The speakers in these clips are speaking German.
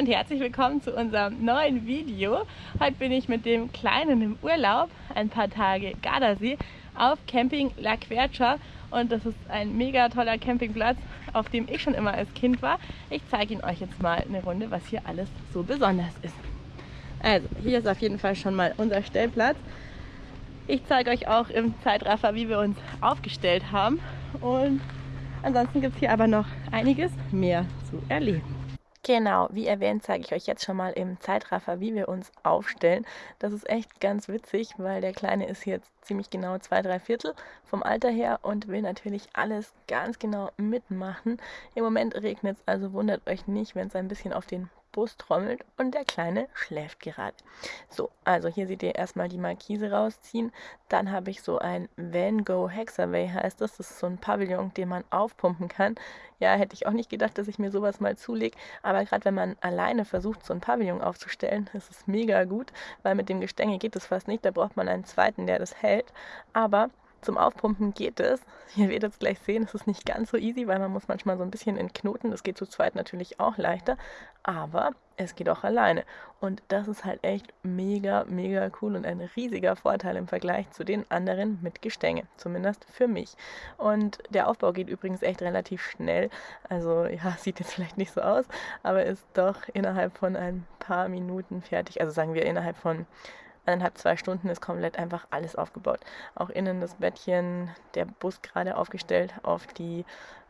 und herzlich willkommen zu unserem neuen Video. Heute bin ich mit dem Kleinen im Urlaub, ein paar Tage Gardasee, auf Camping La Quercia und das ist ein mega toller Campingplatz, auf dem ich schon immer als Kind war. Ich zeige Ihnen euch jetzt mal eine Runde, was hier alles so besonders ist. Also, hier ist auf jeden Fall schon mal unser Stellplatz. Ich zeige euch auch im Zeitraffer, wie wir uns aufgestellt haben und ansonsten gibt es hier aber noch einiges mehr zu erleben. Genau, wie erwähnt, zeige ich euch jetzt schon mal im Zeitraffer, wie wir uns aufstellen. Das ist echt ganz witzig, weil der Kleine ist jetzt ziemlich genau zwei, drei Viertel vom Alter her und will natürlich alles ganz genau mitmachen. Im Moment regnet es, also wundert euch nicht, wenn es ein bisschen auf den Bus trommelt und der Kleine schläft gerade. So, also hier seht ihr erstmal die Markise rausziehen. Dann habe ich so ein Van Go Hexaway heißt das. Das ist so ein Pavillon, den man aufpumpen kann. Ja, hätte ich auch nicht gedacht, dass ich mir sowas mal zulege. Aber gerade wenn man alleine versucht, so ein Pavillon aufzustellen, ist es mega gut, weil mit dem Gestänge geht es fast nicht. Da braucht man einen zweiten, der das hält. Aber zum Aufpumpen geht es. Ihr werdet es gleich sehen, es ist nicht ganz so easy, weil man muss manchmal so ein bisschen entknoten. Das geht zu zweit natürlich auch leichter, aber es geht auch alleine. Und das ist halt echt mega, mega cool und ein riesiger Vorteil im Vergleich zu den anderen mit Gestänge, zumindest für mich. Und der Aufbau geht übrigens echt relativ schnell. Also ja, sieht jetzt vielleicht nicht so aus, aber ist doch innerhalb von ein paar Minuten fertig. Also sagen wir innerhalb von eineinhalb, zwei Stunden ist komplett einfach alles aufgebaut. Auch innen das Bettchen, der Bus gerade aufgestellt auf die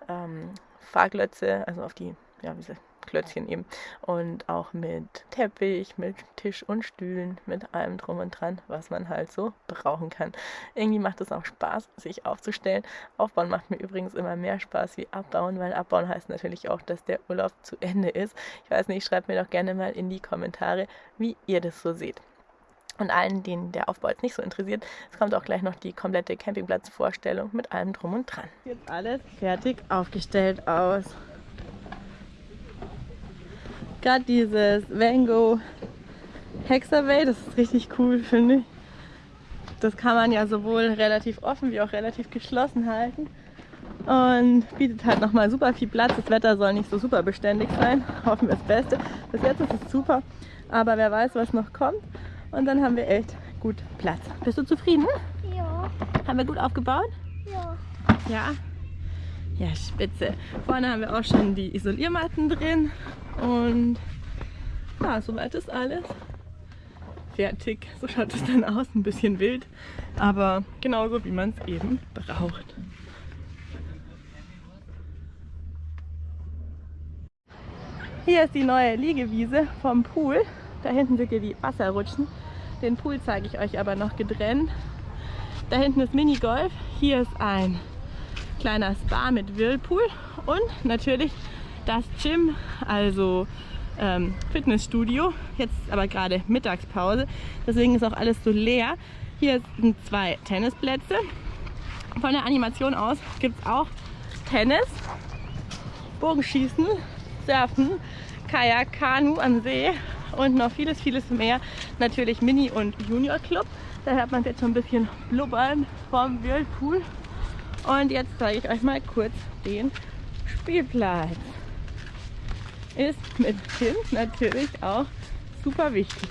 ähm, Fahrglötze, also auf die, ja, wie Klötzchen eben. Und auch mit Teppich, mit Tisch und Stühlen, mit allem drum und dran, was man halt so brauchen kann. Irgendwie macht es auch Spaß, sich aufzustellen. Aufbauen macht mir übrigens immer mehr Spaß wie abbauen, weil abbauen heißt natürlich auch, dass der Urlaub zu Ende ist. Ich weiß nicht, schreibt mir doch gerne mal in die Kommentare, wie ihr das so seht. Und allen, denen der Aufbau jetzt nicht so interessiert, es kommt auch gleich noch die komplette Campingplatzvorstellung mit allem drum und dran. Jetzt alles fertig aufgestellt aus. Gerade dieses Vango Hexaway, das ist richtig cool, finde ich. Das kann man ja sowohl relativ offen wie auch relativ geschlossen halten und bietet halt nochmal super viel Platz. Das Wetter soll nicht so super beständig sein, hoffen wir das Beste. Bis jetzt ist es super, aber wer weiß, was noch kommt. Und dann haben wir echt gut Platz. Bist du zufrieden? Ja. Haben wir gut aufgebaut? Ja. Ja. Ja, spitze. Vorne haben wir auch schon die Isoliermatten drin. Und ja, soweit ist alles fertig. So schaut es dann aus, ein bisschen wild, aber genauso wie man es eben braucht. Hier ist die neue Liegewiese vom Pool. Da hinten ihr die Wasserrutschen. Den Pool zeige ich euch aber noch getrennt. Da hinten ist Minigolf. Hier ist ein kleiner Spa mit Whirlpool und natürlich das Gym, also ähm, Fitnessstudio. Jetzt aber gerade Mittagspause, deswegen ist auch alles so leer. Hier sind zwei Tennisplätze. Von der Animation aus gibt es auch Tennis, Bogenschießen, Surfen, Kajak, Kanu am See und noch vieles, vieles mehr. Natürlich Mini- und Junior Club. Da hört man jetzt schon ein bisschen blubbern vom Whirlpool. Und jetzt zeige ich euch mal kurz den Spielplatz. Ist mit Kind natürlich auch super wichtig.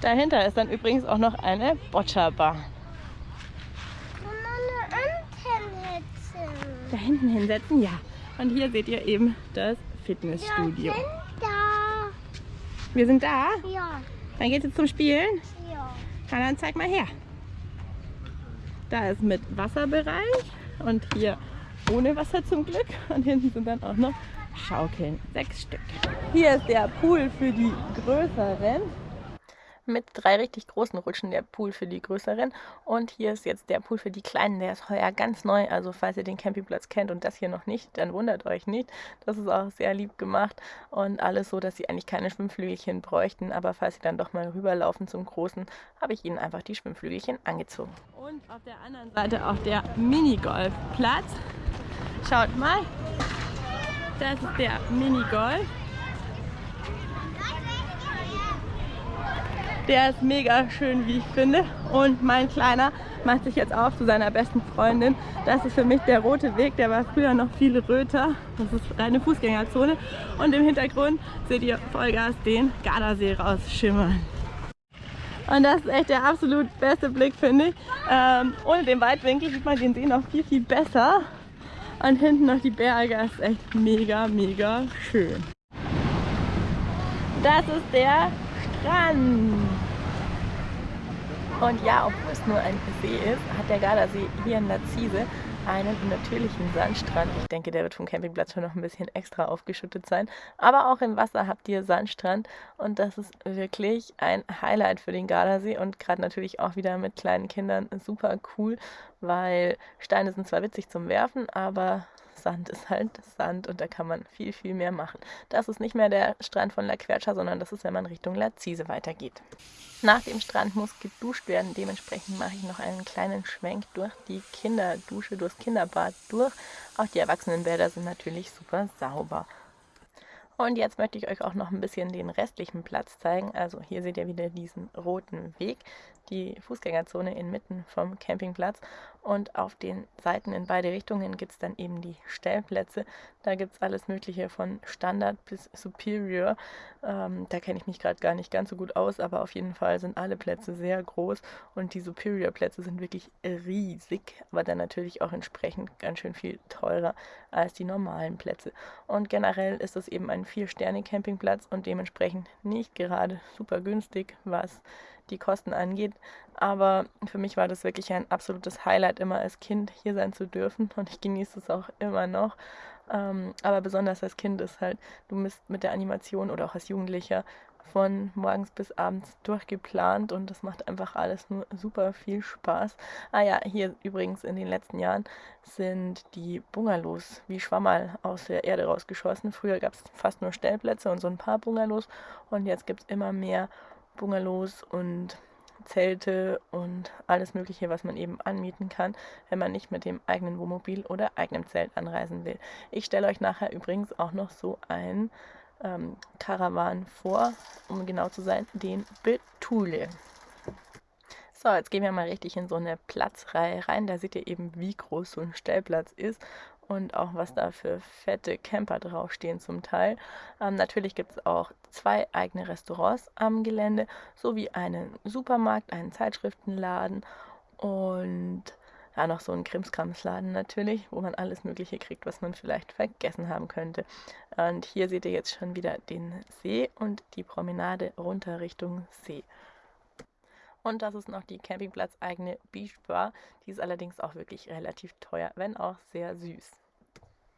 Dahinter ist dann übrigens auch noch eine Boccia-Bahn. Da hinten hinsetzen, ja. Und hier seht ihr eben das Fitnessstudio. Wir sind da? Ja. Dann geht es zum Spielen? Ja. Na, dann zeig mal her. Da ist mit Wasserbereich und hier ohne Wasser zum Glück. Und hinten sind dann auch noch Schaukeln. Sechs Stück. Hier ist der Pool für die größeren. Mit drei richtig großen Rutschen der Pool für die größeren. Und hier ist jetzt der Pool für die kleinen. Der ist heuer ganz neu. Also falls ihr den Campingplatz kennt und das hier noch nicht, dann wundert euch nicht. Das ist auch sehr lieb gemacht. Und alles so, dass sie eigentlich keine Schwimmflügelchen bräuchten. Aber falls sie dann doch mal rüberlaufen zum großen, habe ich ihnen einfach die Schwimmflügelchen angezogen. Und auf der anderen Seite auch der Minigolfplatz. Schaut mal. Das ist der Minigolf. Der ist mega schön, wie ich finde. Und mein Kleiner macht sich jetzt auf zu seiner besten Freundin. Das ist für mich der rote Weg. Der war früher noch viel röter. Das ist eine Fußgängerzone. Und im Hintergrund seht ihr Vollgas den Gardasee rausschimmern. Und das ist echt der absolut beste Blick, finde ich. Ähm, ohne den Weitwinkel sieht man den See noch viel, viel besser. Und hinten noch die Berge. Das ist echt mega, mega schön. Das ist der Strand. Und ja, obwohl es nur ein See ist, hat der Gardasee hier in Lazise einen natürlichen Sandstrand. Ich denke, der wird vom Campingplatz schon noch ein bisschen extra aufgeschüttet sein. Aber auch im Wasser habt ihr Sandstrand und das ist wirklich ein Highlight für den Gardasee und gerade natürlich auch wieder mit kleinen Kindern super cool, weil Steine sind zwar witzig zum Werfen, aber Sand ist halt Sand und da kann man viel, viel mehr machen. Das ist nicht mehr der Strand von La Quercia, sondern das ist, wenn man Richtung Lazise weitergeht. Nach dem Strand muss geduscht werden. Dementsprechend mache ich noch einen kleinen Schwenk durch die Kinderdusche, durchs Kinderbad durch. Auch die Erwachsenenbäder sind natürlich super sauber. Und jetzt möchte ich euch auch noch ein bisschen den restlichen Platz zeigen. Also hier seht ihr wieder diesen roten Weg die Fußgängerzone inmitten vom Campingplatz und auf den Seiten in beide Richtungen gibt es dann eben die Stellplätze. Da gibt es alles Mögliche von Standard bis Superior. Ähm, da kenne ich mich gerade gar nicht ganz so gut aus, aber auf jeden Fall sind alle Plätze sehr groß und die Superior-Plätze sind wirklich riesig, aber dann natürlich auch entsprechend ganz schön viel teurer als die normalen Plätze. Und generell ist es eben ein Vier-Sterne-Campingplatz und dementsprechend nicht gerade super günstig, was die Kosten angeht. Aber für mich war das wirklich ein absolutes Highlight, immer als Kind hier sein zu dürfen und ich genieße es auch immer noch. Ähm, aber besonders als Kind ist halt, du bist mit der Animation oder auch als Jugendlicher von morgens bis abends durchgeplant und das macht einfach alles nur super viel Spaß. Ah ja, hier übrigens in den letzten Jahren sind die Bungalows wie Schwammerl aus der Erde rausgeschossen. Früher gab es fast nur Stellplätze und so ein paar Bungalows und jetzt gibt es immer mehr Bungalows und Zelte und alles Mögliche, was man eben anmieten kann, wenn man nicht mit dem eigenen Wohnmobil oder eigenem Zelt anreisen will. Ich stelle euch nachher übrigens auch noch so ein ähm, Karawan vor, um genau zu sein, den Betule. So, jetzt gehen wir mal richtig in so eine Platzreihe rein. Da seht ihr eben, wie groß so ein Stellplatz ist und auch was da für fette Camper draufstehen zum Teil. Ähm, natürlich gibt es auch zwei eigene Restaurants am Gelände, sowie einen Supermarkt, einen Zeitschriftenladen und ja, noch so einen Krimskramsladen natürlich, wo man alles Mögliche kriegt, was man vielleicht vergessen haben könnte. Und hier seht ihr jetzt schon wieder den See und die Promenade runter Richtung See. Und das ist noch die Campingplatz-eigene Beach Bar. Die ist allerdings auch wirklich relativ teuer, wenn auch sehr süß.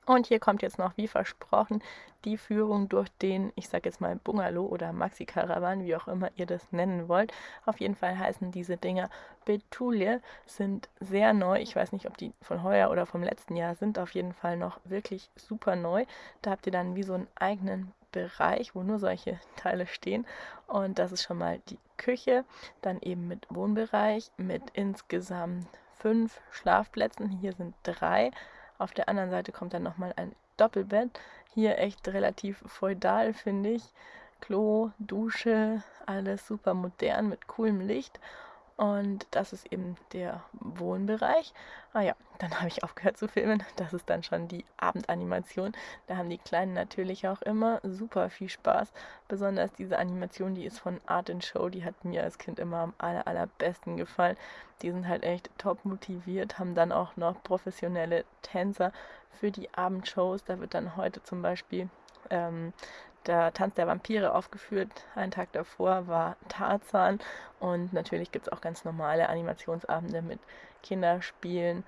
Und hier kommt jetzt noch, wie versprochen, die Führung durch den, ich sage jetzt mal Bungalow oder Maxi-Caravan, wie auch immer ihr das nennen wollt. Auf jeden Fall heißen diese Dinger Betulie, sind sehr neu. Ich weiß nicht, ob die von heuer oder vom letzten Jahr sind. Auf jeden Fall noch wirklich super neu. Da habt ihr dann wie so einen eigenen Bereich, wo nur solche Teile stehen. Und das ist schon mal die Küche, dann eben mit Wohnbereich, mit insgesamt fünf Schlafplätzen. Hier sind drei. Auf der anderen Seite kommt dann nochmal ein Doppelbett. Hier echt relativ feudal, finde ich. Klo, Dusche, alles super modern mit coolem Licht. Und das ist eben der Wohnbereich. Ah ja, dann habe ich aufgehört zu filmen. Das ist dann schon die Abendanimation. Da haben die Kleinen natürlich auch immer super viel Spaß. Besonders diese Animation, die ist von Art and Show. Die hat mir als Kind immer am aller, allerbesten gefallen. Die sind halt echt top motiviert, haben dann auch noch professionelle Tänzer für die Abendshows. Da wird dann heute zum Beispiel ähm, der Tanz der Vampire aufgeführt. Einen Tag davor war Tarzan und natürlich gibt es auch ganz normale Animationsabende mit Kinderspielen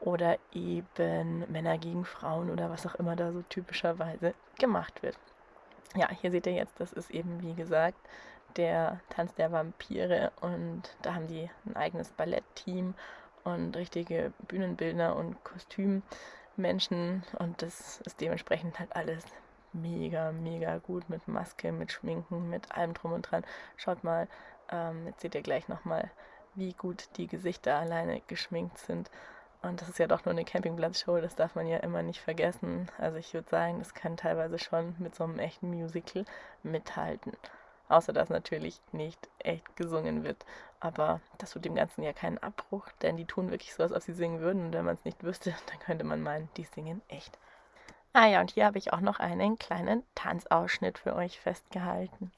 oder eben Männer gegen Frauen oder was auch immer da so typischerweise gemacht wird. Ja, hier seht ihr jetzt, das ist eben wie gesagt der Tanz der Vampire und da haben die ein eigenes Ballettteam und richtige Bühnenbildner und Kostümmenschen und das ist dementsprechend halt alles mega, mega gut mit Maske, mit Schminken, mit allem drum und dran. Schaut mal, ähm, jetzt seht ihr gleich nochmal, wie gut die Gesichter alleine geschminkt sind. Und das ist ja doch nur eine Campingplatzshow, das darf man ja immer nicht vergessen. Also ich würde sagen, das kann teilweise schon mit so einem echten Musical mithalten. Außer dass natürlich nicht echt gesungen wird. Aber das tut dem Ganzen ja keinen Abbruch, denn die tun wirklich so, als ob sie singen würden. Und wenn man es nicht wüsste, dann könnte man meinen, die singen echt. Ah ja, und hier habe ich auch noch einen kleinen Tanzausschnitt für euch festgehalten.